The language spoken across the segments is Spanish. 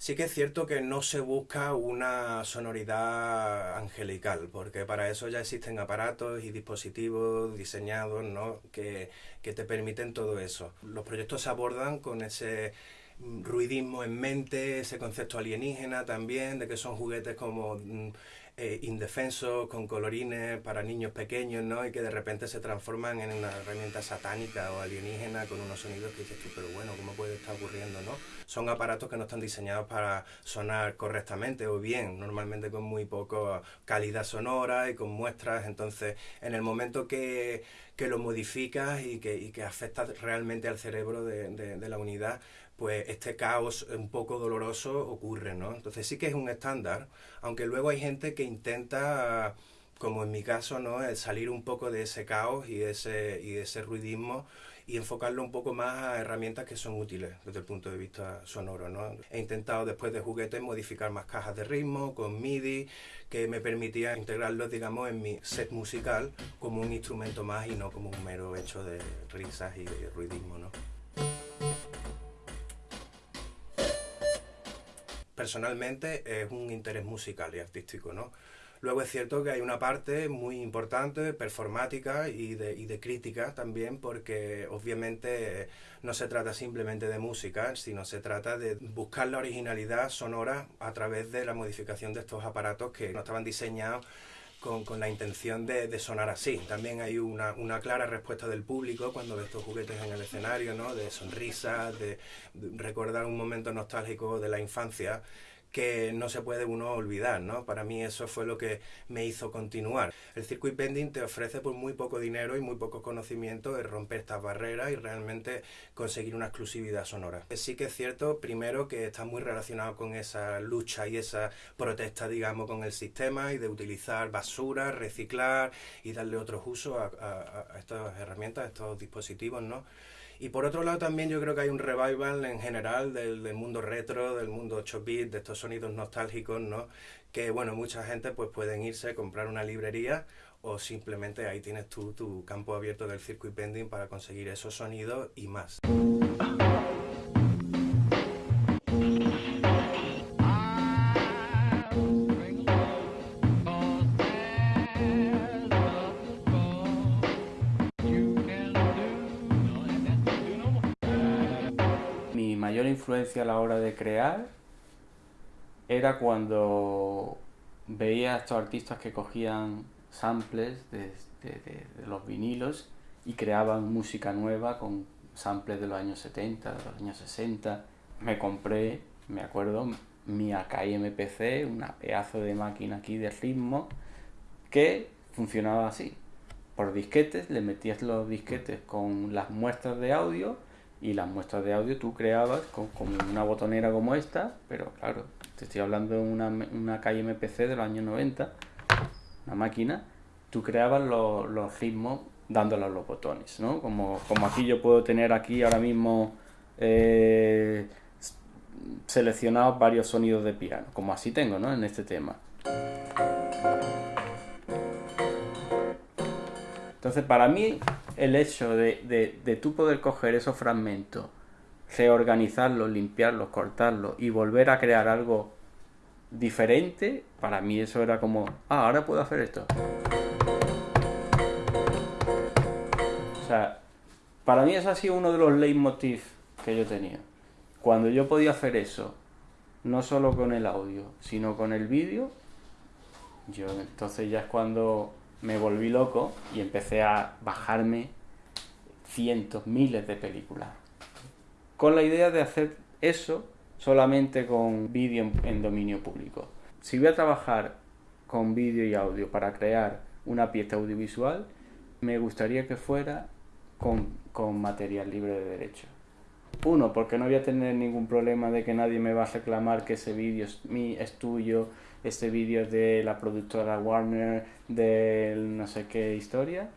Sí que es cierto que no se busca una sonoridad angelical, porque para eso ya existen aparatos y dispositivos diseñados ¿no? que, que te permiten todo eso. Los proyectos se abordan con ese ruidismo en mente, ese concepto alienígena también, de que son juguetes como mm, eh, indefensos, con colorines para niños pequeños, ¿no? Y que de repente se transforman en una herramienta satánica o alienígena con unos sonidos que dices tú, pero bueno, ¿cómo puede estar ocurriendo, no? Son aparatos que no están diseñados para sonar correctamente o bien, normalmente con muy poca calidad sonora y con muestras, entonces en el momento que, que lo modificas y que, y que afecta realmente al cerebro de, de la unidad, pues este caos un poco doloroso ocurre, ¿no? Entonces sí que es un estándar, aunque luego hay gente que intenta, como en mi caso, ¿no? El salir un poco de ese caos y ese, y ese ruidismo y enfocarlo un poco más a herramientas que son útiles desde el punto de vista sonoro, ¿no? He intentado después de juguetes modificar más cajas de ritmo con MIDI que me permitía integrarlos, digamos, en mi set musical como un instrumento más y no como un mero hecho de risas y de ruidismo, ¿no? Personalmente es un interés musical y artístico, ¿no? Luego es cierto que hay una parte muy importante, performática y de, y de, crítica también, porque obviamente no se trata simplemente de música, sino se trata de buscar la originalidad sonora a través de la modificación de estos aparatos que no estaban diseñados con, con, la intención de, de, sonar así. También hay una, una, clara respuesta del público cuando ve estos juguetes en el escenario, ¿no? de sonrisas, de, de recordar un momento nostálgico de la infancia que no se puede uno olvidar, ¿no? Para mí eso fue lo que me hizo continuar. El circuit bending te ofrece por muy poco dinero y muy poco conocimiento de romper estas barreras y realmente conseguir una exclusividad sonora. Sí que es cierto, primero, que está muy relacionado con esa lucha y esa protesta, digamos, con el sistema y de utilizar basura, reciclar y darle otros usos a, a, a estas herramientas, a estos dispositivos, ¿no? Y por otro lado también yo creo que hay un revival en general del, mundo retro, del mundo 8 bit, de estos sonidos nostálgicos, ¿no? Que bueno, mucha gente pues pueden irse a comprar una librería o simplemente ahí tienes tú tu campo abierto del circuit bending para conseguir esos sonidos y más. Influencia a la hora de crear era cuando veía a estos artistas que cogían samples de, los vinilos y creaban música nueva con samples de los años 70, de los años 60. Me compré, me acuerdo, mi Akai MPC, una pedazo de máquina aquí de ritmo, que funcionaba así. Por disquetes, le metías los disquetes con las muestras de audio y las muestras de audio tú creabas con, con, una botonera como esta, pero claro, te estoy hablando de una, una calle MPC de los años 90, una máquina, tú creabas los, los ritmos dándole a los botones, ¿no? Como, como aquí yo puedo tener aquí ahora mismo eh, seleccionados varios sonidos de piano, como así tengo, ¿no? En este tema. Entonces, para mí, el hecho de, de, de tú poder coger esos fragmentos, reorganizarlos, limpiarlos, cortarlos y volver a crear algo diferente, para mí eso era como, ah, ahora puedo hacer esto. O sea, para mí eso ha sido uno de los leitmotiv que yo tenía. Cuando yo podía hacer eso, no solo con el audio, sino con el vídeo, yo entonces ya es cuando me volví loco y empecé a bajarme cientos, miles de películas. Con la idea de hacer eso solamente con vídeo en dominio público. Si voy a trabajar con vídeo y audio para crear una pieza audiovisual, me gustaría que fuera con, con material libre de derecho. Uno, porque no voy a tener ningún problema de que nadie me va a reclamar que ese vídeo es, es tuyo, este vídeo es de la productora Warner, de no sé qué historia.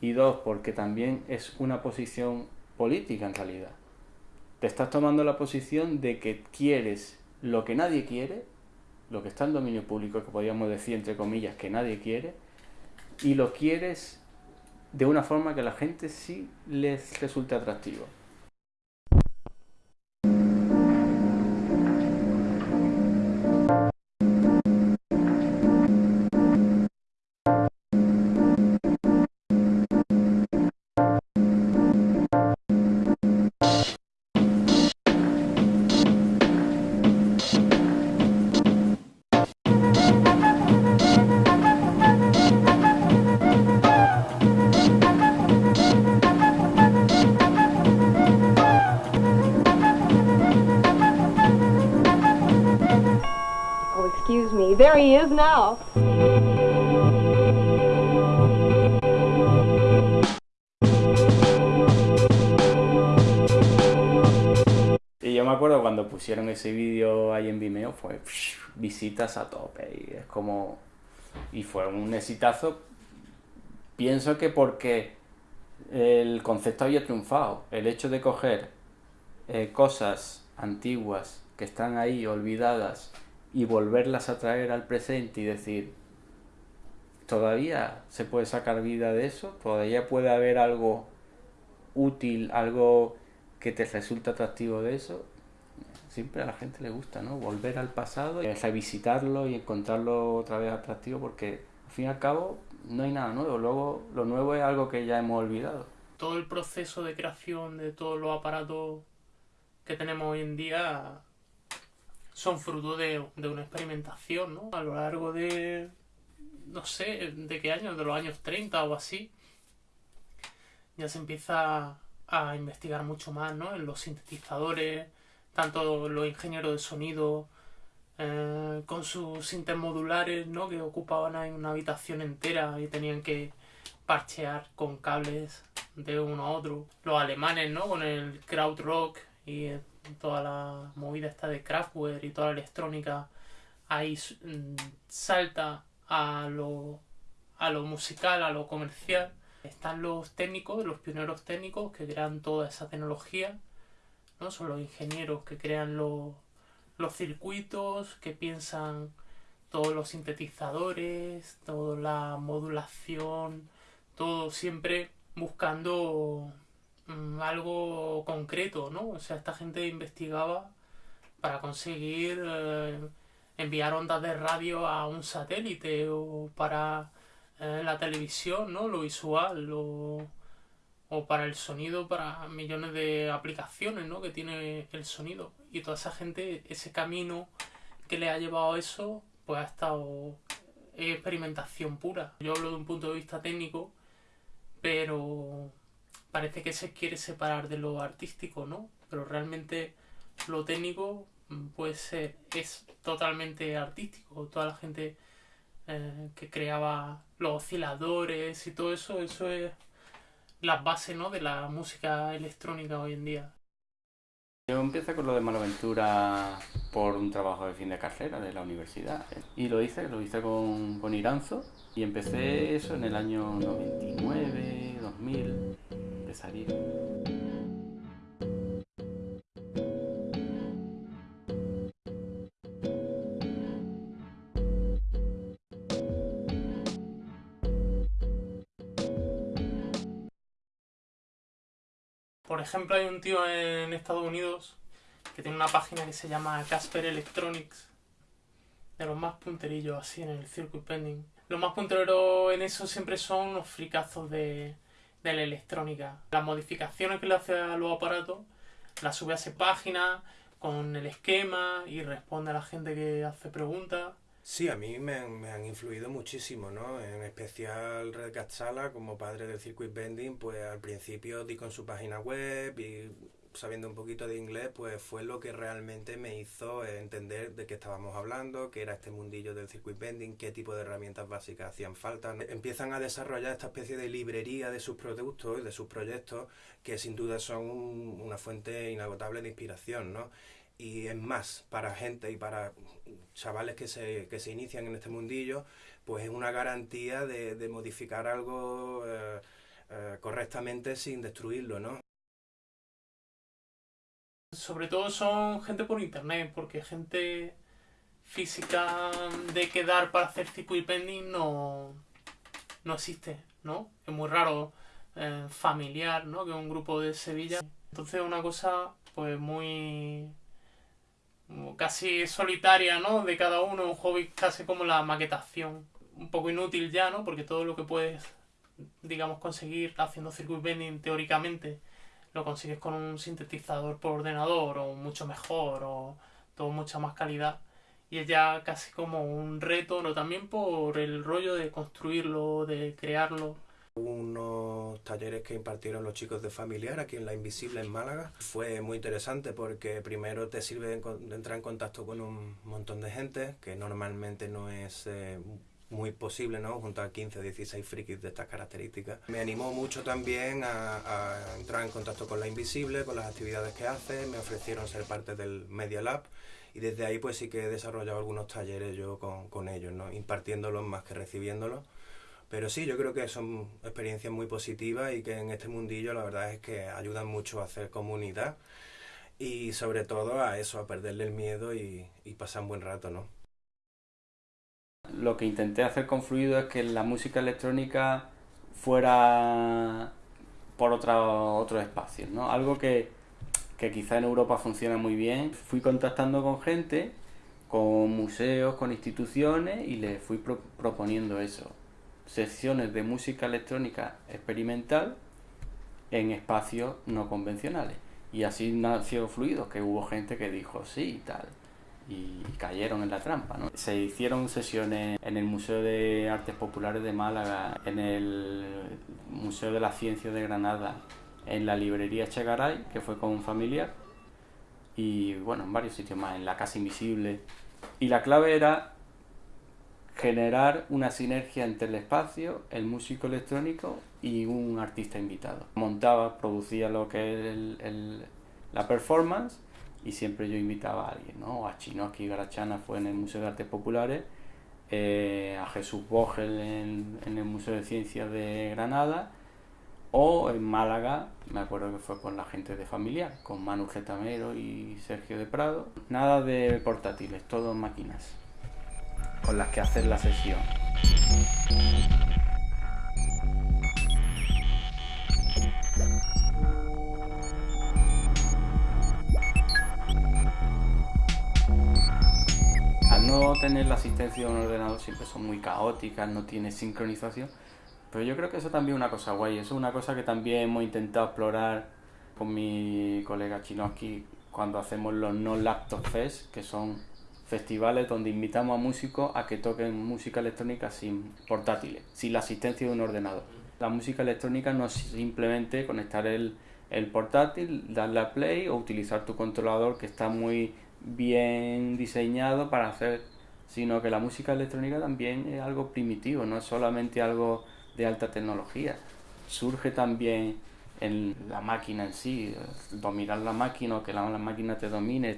Y dos, porque también es una posición política en realidad. Te estás tomando la posición de que quieres lo que nadie quiere, lo que está en dominio público, que podríamos decir entre comillas que nadie quiere, y lo quieres de una forma que a la gente sí les resulte atractivo. Y yo me acuerdo cuando pusieron ese vídeo ahí en Vimeo, fue visitas a tope y es como... Y fue un exitazo, pienso que porque el concepto había triunfado. El hecho de coger eh, cosas antiguas que están ahí olvidadas y volverlas a traer al presente y decir, todavía se puede sacar vida de eso, todavía puede haber algo útil, algo que te resulta atractivo de eso. Siempre a la gente le gusta, ¿no? Volver al pasado y revisitarlo y encontrarlo otra vez atractivo porque al fin y al cabo no hay nada nuevo. Luego lo nuevo es algo que ya hemos olvidado. Todo el proceso de creación de todos los aparatos que tenemos hoy en día son fruto de, una experimentación, ¿no? A lo largo de, no sé, de qué años, de los años 30 o así, ya se empieza a investigar mucho más, ¿no? En los sintetizadores, tanto los ingenieros de sonido, eh, con sus intermodulares, ¿no? Que ocupaban en una habitación entera y tenían que parchear con cables de uno a otro. Los alemanes, ¿no? Con el krautrock y toda la movida esta de Kraftwerk y toda la electrónica, ahí mm, salta a lo, a lo musical, a lo comercial. Están los técnicos, los pioneros técnicos que crean toda esa tecnología, ¿no? Son los ingenieros que crean los, los circuitos, que piensan todos los sintetizadores, toda la modulación, todo siempre buscando algo concreto, ¿no? O sea, esta gente investigaba para conseguir eh, enviar ondas de radio a un satélite o para eh, la televisión, ¿no? Lo visual o, o para el sonido, para millones de aplicaciones, ¿no? Que tiene el sonido. Y toda esa gente, ese camino que le ha llevado a eso, pues ha estado experimentación pura. Yo hablo de un punto de vista técnico, pero parece que se quiere separar de lo artístico, ¿no? Pero realmente lo técnico mm, puede ser, es totalmente artístico. Toda la gente eh, que creaba los osciladores y todo eso, eso es la base, ¿no? De la música electrónica hoy en día. Yo empecé con lo de Malaventura por un trabajo de fin de carrera de la universidad. Y lo hice, lo hice con, con Iranzo. Y empecé eso en el año 99, 2000 salir. Por ejemplo, hay un tío en Estados Unidos que tiene una página que se llama Casper Electronics, de los más punterillos así en el circuit pending. Los más punteros en eso siempre son los fricazos de, de la electrónica. Las modificaciones que le hace a los aparatos las sube a esa página con el esquema y responde a la gente que hace preguntas. Sí, a mí me han, influido muchísimo, ¿no? En especial Red Cat como padre del circuit bending, pues al principio di con su página web y sabiendo un poquito de inglés, pues fue lo que realmente me hizo entender de qué estábamos hablando, qué era este mundillo del circuit bending, qué tipo de herramientas básicas hacían falta. Empiezan a desarrollar esta especie de librería de sus productos y de sus proyectos, que sin duda son una fuente inagotable de inspiración, ¿no? Y es más, para gente y para chavales que se, que se inician en este mundillo, pues es una garantía de, modificar algo eh, eh, correctamente sin destruirlo, ¿no? Sobre todo son gente por internet, porque gente física de quedar para hacer circuit pending no, no existe, ¿no? Es muy raro eh, familiar, ¿no? Que un grupo de Sevilla. Entonces una cosa pues muy casi solitaria, ¿no? De cada uno, un hobby casi como la maquetación. Un poco inútil ya, ¿no? Porque todo lo que puedes, digamos, conseguir haciendo circuit bending teóricamente lo consigues con un sintetizador por ordenador o mucho mejor o todo mucha más calidad y es ya casi como un reto, no también por el rollo de construirlo, de crearlo. Unos talleres que impartieron los chicos de familiar aquí en La Invisible en Málaga. Fue muy interesante porque primero te sirve de entrar en contacto con un montón de gente que normalmente no es eh, muy posible, ¿no? Junto a 15 o 16 frikis de estas características. Me animó mucho también a, entrar en contacto con La Invisible, con las actividades que hace. Me ofrecieron ser parte del Media Lab y desde ahí pues sí que he desarrollado algunos talleres yo con, con ellos, ¿no? Impartiéndolos más que recibiéndolos pero sí, yo creo que son experiencias muy positivas y que en este mundillo la verdad es que ayudan mucho a hacer comunidad y sobre todo a eso, a perderle el miedo y, y pasar un buen rato, ¿no? Lo que intenté hacer con Fluido es que la música electrónica fuera por otro, otros espacios, ¿no? Algo que, que quizá en Europa funciona muy bien. Fui contactando con gente, con museos, con instituciones y les fui pro proponiendo eso secciones de música electrónica experimental en espacios no convencionales. Y así nació Fluido, que hubo gente que dijo sí y tal. Y cayeron en la trampa. ¿no? Se hicieron sesiones en el Museo de Artes Populares de Málaga, en el Museo de la Ciencia de Granada, en la librería Chegaray, que fue con un familiar, y bueno, en varios sitios más, en la Casa Invisible. Y la clave era generar una sinergia entre el espacio, el músico electrónico y un artista invitado. Montaba, producía lo que es la performance y siempre yo invitaba a alguien, ¿no? A Chinoski Garachana fue en el Museo de Artes Populares, eh, a Jesús Bogel en, el Museo de Ciencias de Granada o en Málaga, me acuerdo que fue con la gente de Familiar, con Manu Getamero y Sergio de Prado. Nada de portátiles, todo máquinas con las que hacer la sesión. Tener la asistencia de un ordenador siempre son muy caóticas, no tiene sincronización, pero yo creo que eso también es una cosa guay, eso es una cosa que también hemos intentado explorar con mi colega Chinoski cuando hacemos los no laptop fest, que son festivales donde invitamos a músicos a que toquen música electrónica sin portátiles, sin la asistencia de un ordenador. La música electrónica no es simplemente conectar el, el portátil, darle a play o utilizar tu controlador que está muy bien diseñado para hacer, sino que la música electrónica también es algo primitivo, no es solamente algo de alta tecnología. Surge también en la máquina en sí, dominar la máquina o que la, máquina te domine,